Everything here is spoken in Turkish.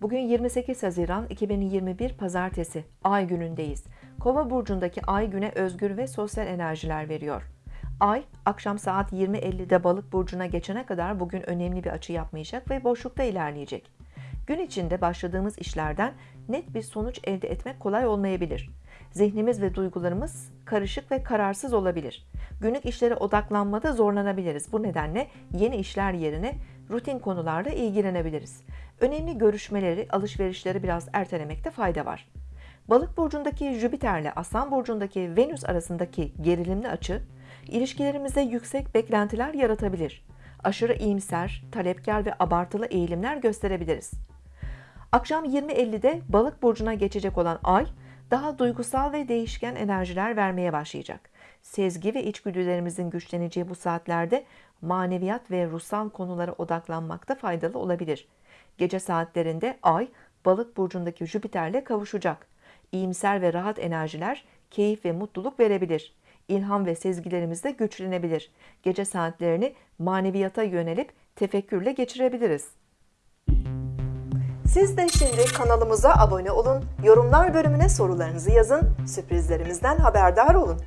Bugün 28 Haziran 2021 Pazartesi Ay günündeyiz. Kova burcundaki Ay güne özgür ve sosyal enerjiler veriyor. Ay akşam saat 20.50'de Balık burcuna geçene kadar bugün önemli bir açı yapmayacak ve boşlukta ilerleyecek. Gün içinde başladığımız işlerden net bir sonuç elde etmek kolay olmayabilir. Zihnimiz ve duygularımız karışık ve kararsız olabilir. Günlük işlere odaklanmada zorlanabiliriz. Bu nedenle yeni işler yerine rutin konularla ilgilenebiliriz. Önemli görüşmeleri, alışverişleri biraz ertelemekte fayda var. Balık burcundaki Jüpiter ile Aslan burcundaki Venüs arasındaki gerilimli açı, ilişkilerimizde yüksek beklentiler yaratabilir. Aşırı iyimser, talepkar ve abartılı eğilimler gösterebiliriz. Akşam 20.50'de Balık burcuna geçecek olan Ay, daha duygusal ve değişken enerjiler vermeye başlayacak. Sezgi ve içgüdülerimizin güçleneceği bu saatlerde maneviyat ve ruhsal konulara odaklanmakta faydalı olabilir. Gece saatlerinde Ay, Balık burcundaki Jüpiter'le kavuşacak. İyimser ve rahat enerjiler keyif ve mutluluk verebilir. İlham ve sezgilerimiz de güçlenebilir. Gece saatlerini maneviyata yönelip tefekkürle geçirebiliriz. Siz de şimdi kanalımıza abone olun, yorumlar bölümüne sorularınızı yazın, sürprizlerimizden haberdar olun.